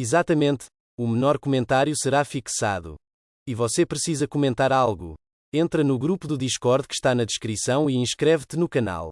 Exatamente, o menor comentário será fixado. E você precisa comentar algo. Entra no grupo do Discord que está na descrição e inscreve-te no canal.